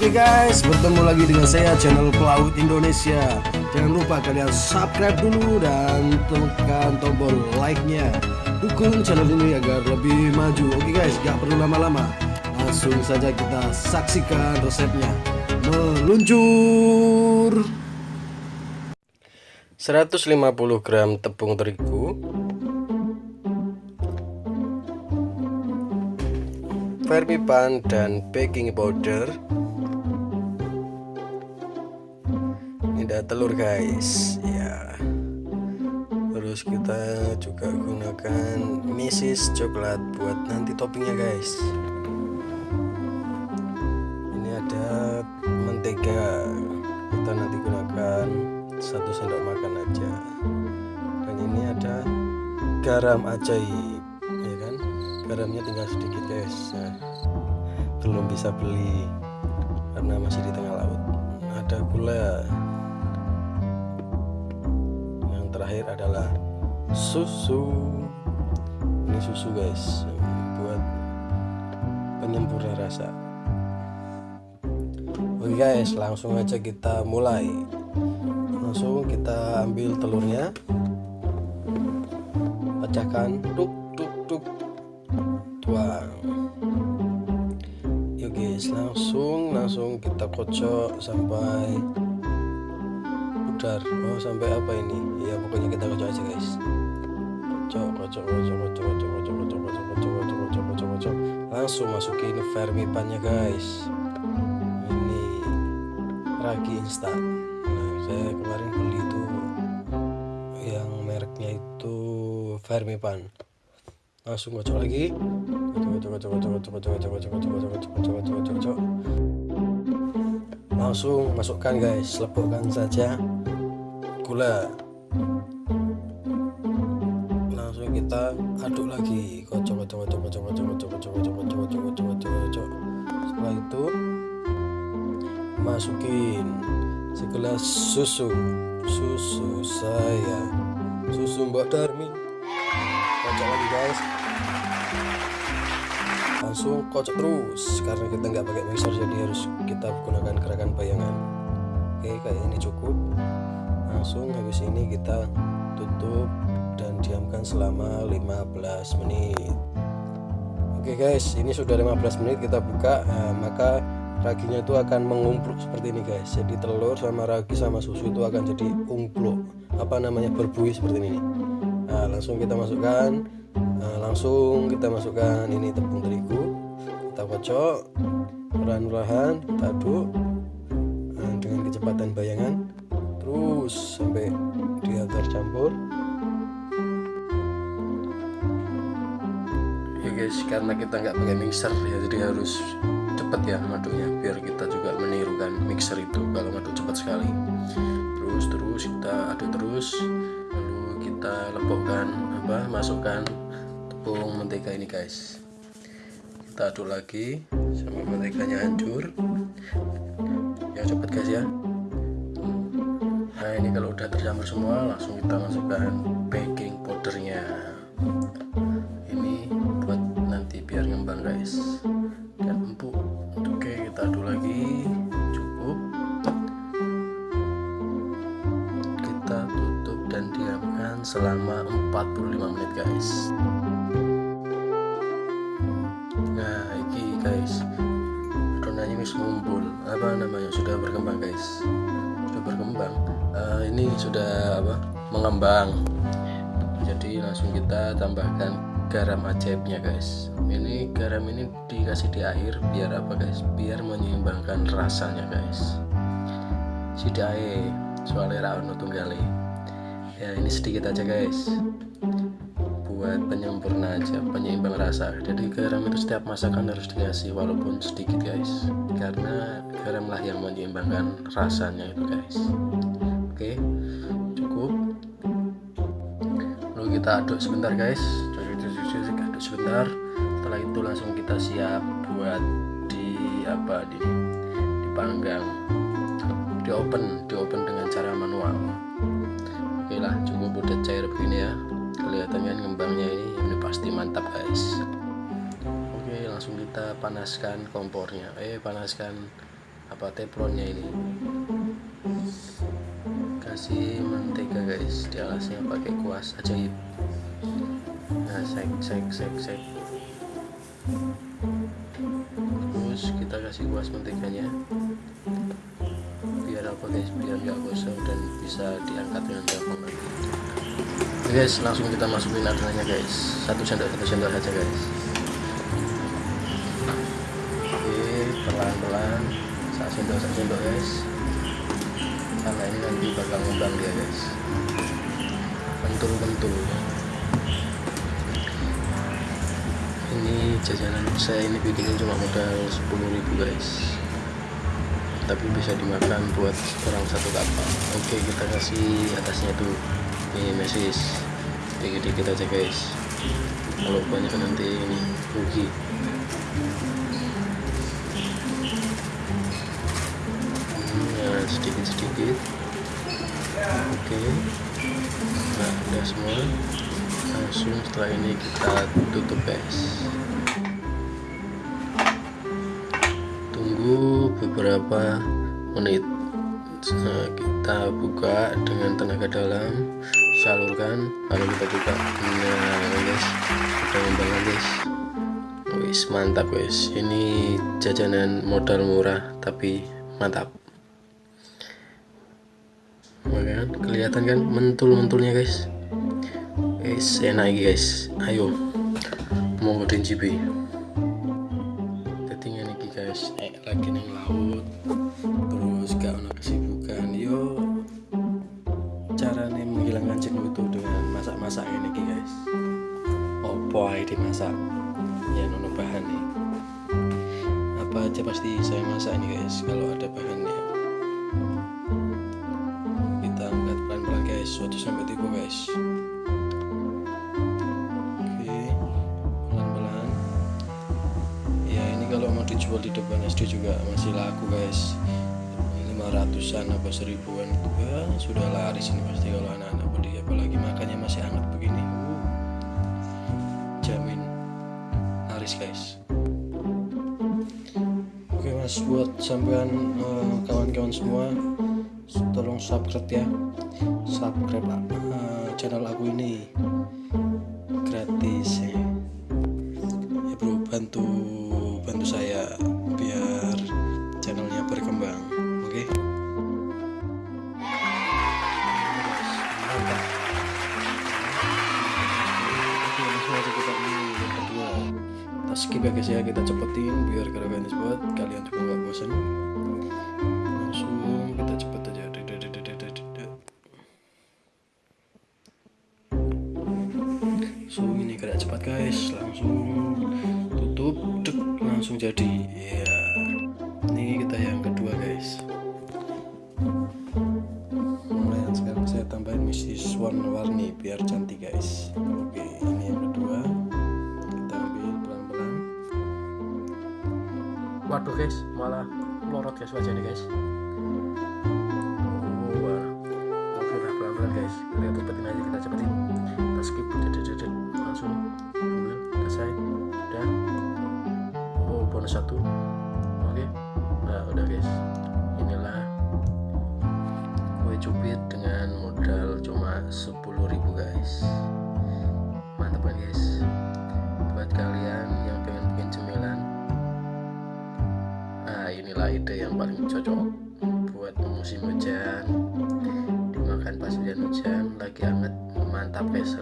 Oke guys, bertemu lagi dengan saya channel Pelaut Indonesia. Jangan lupa kalian subscribe dulu dan tekan tombol like-nya. Dukung channel ini agar lebih maju. Oke guys, gak perlu lama-lama. Langsung saja kita saksikan resepnya. Meluncur. 150 gram tepung terigu dan baking powder ada telur guys. Ya. Terus kita juga gunakan misis coklat buat nanti toppingnya guys. Ini ada mentega. Kita nanti gunakan satu sendok makan aja. Dan ini ada garam ajaib garamnya tinggal sedikit guys. Nah, belum bisa beli karena masih di tengah laut. Ada gula terakhir adalah susu. Ini susu guys. Buat penyempurna rasa. Oke guys langsung aja kita mulai. Langsung kita ambil telurnya. Pecahkan. Tuk tuk tuk. Tuang. Yuk guys langsung langsung kita kocok sampai pudar oh sampai apa ini ya pokoknya kita kocok aja guys kocok kocok kocok kocok kocok kocok kocok kocok kocok kocok kocok kocok kocok langsung masukin vermipannya guys ini ragi instan nah saya kemarin beli itu yang mereknya itu vermipan langsung kocok lagi langsung masukkan guys lepukkan saja gula langsung kita aduk lagi kocok kocok kocok kocok kocok kocok kocok kocok kocok kocok kocok kocok setelah itu masukin segelas susu susu saya susu mbak Darmi kocok lagi guys langsung kocok terus karena kita nggak pakai mixer jadi harus kita gunakan gerakan bayangan oke kayak ini cukup langsung habis ini kita tutup dan diamkan selama 15 menit. Oke guys ini sudah 15 menit kita buka nah, maka raginya itu akan mengumpluk seperti ini guys. Jadi telur sama ragi sama susu itu akan jadi umpluk. Apa namanya? Berbuih seperti ini. Nah langsung kita masukkan nah, langsung kita masukkan ini tepung terigu. Kita kocok perlahan-lahan kita aduk nah, dengan kecepatan bayangan terus sampai dia tercampur ya guys karena kita nggak pakai mixer ya jadi harus cepat ya ngaduknya biar kita juga menirukan mixer itu kalau ngaduk cepat sekali. Terus terus kita aduk terus lalu kita lepokkan apa masukkan tepung mentega ini guys. Kita aduk lagi sampai menteganya hancur. Ya cepat guys ya nah ini kalau udah tercampur semua langsung kita masukkan baking powdernya. Ini buat nanti biar ngembang guys. Dan empuk. Oke kita aduk lagi. Cukup. Kita tutup dan diamkan selama 45 menit guys. Guys. Adonannya wis ngumpul. Apa namanya? Sudah berkembang guys ini sudah apa mengembang. Jadi langsung kita tambahkan garam ajaibnya guys. Ini garam ini dikasih di akhir biar apa guys? Biar menyeimbangkan rasanya guys. Sidae soalnya rawon tunggal ya ini sedikit aja guys. Buat penyempurna aja penyeimbang rasa. Jadi garam itu setiap masakan harus dikasih walaupun sedikit guys. Karena garamlah yang menyeimbangkan rasanya itu guys oke cukup. Lalu kita aduk sebentar guys. Aduk sebentar. Setelah itu langsung kita siap buat di apa di dipanggang di open di open dengan cara manual. Oke lah cukup udah cair begini ya. Kelihatannya ngembangnya ini ini pasti mantap guys. Oke langsung kita panaskan kompornya. Eh panaskan apa teflonnya ini kasih mentega guys. Di alasnya pakai kuas ajaib. Nah sek sek sek sek terus kita kasih kuas menteganya biar apa guys? Biar nggak gosong dan bisa diangkat dengan gampang nanti Oke guys langsung kita masukin adonannya guys. Satu sendok satu sendok aja guys. Oke pelan pelan satu sendok satu sendok guys karena ini nanti bakal ngembang dia guys. Bentul bentul ini jajanan saya ini bikinnya cuma modal 10.000 guys. Tapi bisa dimakan buat orang satu kapal. Oke kita kasih atasnya tuh. Ini mesis. Dikit-dikit aja guys. Kalau banyak nanti ini rugi nah sedikit-sedikit. Oke. Nah udah semua. Langsung setelah ini kita tutup guys. Tunggu beberapa menit nah, kita buka dengan tenaga dalam salurkan lalu kita buka. Nah guys udah ngembang guys. Wis mantap guys. Ini jajanan modal murah tapi mantap kan. Kelihatan kan mentul-mentulnya guys. Guys enak guys. Ayo. Mau godin cibi ketinggian ini guys. Eh lagi neng laut. Terus gak ada kesibukan. Yo. Cara nih menghilangkan jenuh itu dengan masak-masak ini guys. Opo aja dimasak? Ya nono bahan nih. Apa aja pasti saya masak ini guys. Kalau ada bahannya suatu sampai tiga guys. Oke pelan-pelan. Ya ini kalau mau dijual di depan SD juga masih laku guys. 500an apa seribuan. Ya, sudah laris ini pasti kalau anak-anak beli apalagi makannya masih hangat begini. Jamin laris guys. Oke mas buat sampean kawan-kawan uh, semua tolong subscribe ya. Subscribe uh, channel aku ini gratis ya. ya bro bantu bantu saya biar channelnya berkembang oke? Okay? kita skip ya guys ya. Kita cepetin biar gerakan buat kalian juga nggak bosan so ini gerak cepat guys. Langsung tutup dek langsung jadi. Ya ini kita yang kedua guys. Mulai sekarang saya tambahin misis warna-warni biar cantik guys. Oke ini yang kedua. Kita ambil pelan-pelan. Waduh guys. Malah melorot guys wajahnya guys bonus satu. Oke? Nah udah guys. Inilah kue cubit dengan modal cuma 10.000 guys. Mantap kan guys? Buat kalian yang pengen bikin cemilan nah inilah ide yang paling cocok buat musim hujan. Dimakan pas hujan hujan lagi hangat mantap guys